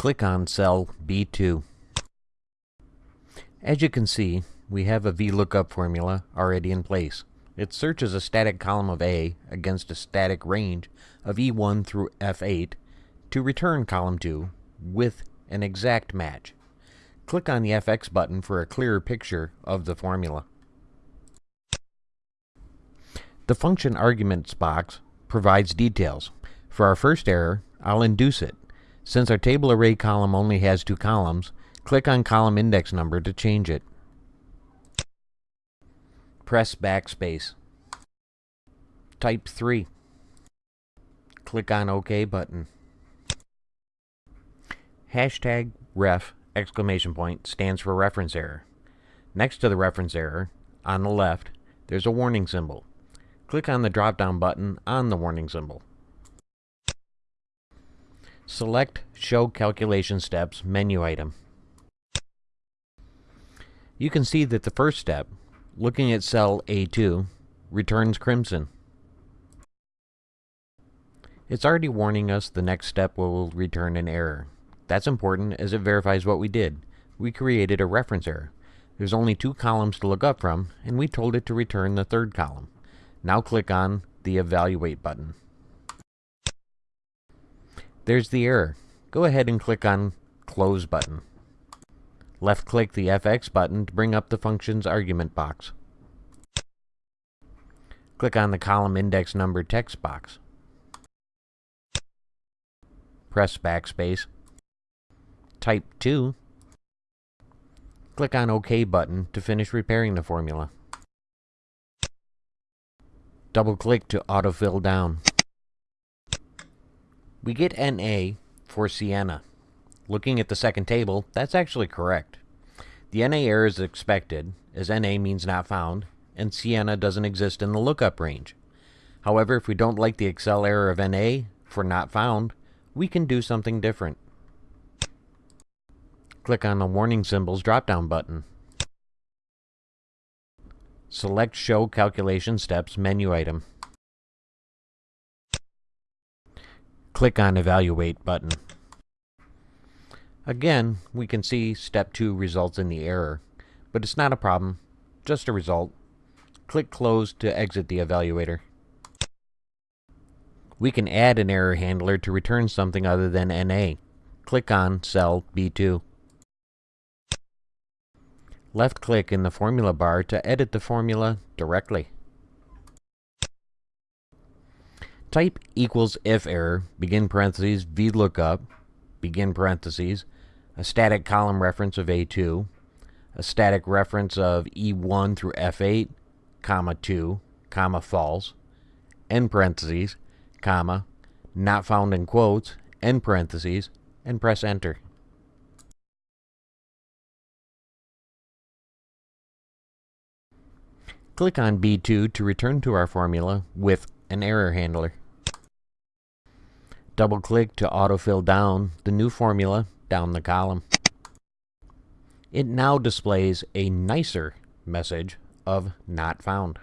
Click on cell B2. As you can see, we have a VLOOKUP formula already in place. It searches a static column of A against a static range of E1 through F8 to return column 2 with an exact match. Click on the FX button for a clearer picture of the formula. The function arguments box provides details. For our first error, I'll induce it. Since our table array column only has two columns, click on column index number to change it. Press backspace. Type 3. Click on OK button. Hashtag ref exclamation point stands for reference error. Next to the reference error, on the left, there's a warning symbol. Click on the drop-down button on the warning symbol. Select Show Calculation Steps menu item. You can see that the first step, looking at cell A2, returns crimson. It's already warning us the next step will return an error. That's important as it verifies what we did. We created a reference error. There's only two columns to look up from, and we told it to return the third column. Now click on the Evaluate button. There's the error. Go ahead and click on Close button. Left click the FX button to bring up the function's argument box. Click on the column index number text box. Press backspace. Type 2. Click on OK button to finish repairing the formula. Double click to autofill down. We get NA for Sienna. Looking at the second table, that's actually correct. The NA error is expected, as NA means not found, and Sienna doesn't exist in the lookup range. However, if we don't like the Excel error of NA for not found, we can do something different. Click on the Warning Symbols drop-down button. Select Show Calculation Steps menu item. Click on Evaluate button. Again, we can see step 2 results in the error, but it's not a problem, just a result. Click Close to exit the evaluator. We can add an error handler to return something other than NA. Click on cell B2. Left click in the formula bar to edit the formula directly. Type equals if error, begin parentheses, VLOOKUP, begin parentheses, a static column reference of A2, a static reference of E1 through F8, comma 2, comma false, end parentheses, comma, not found in quotes, end parentheses, and press enter. Click on B2 to return to our formula with an error handler. Double click to autofill down the new formula down the column. It now displays a nicer message of not found.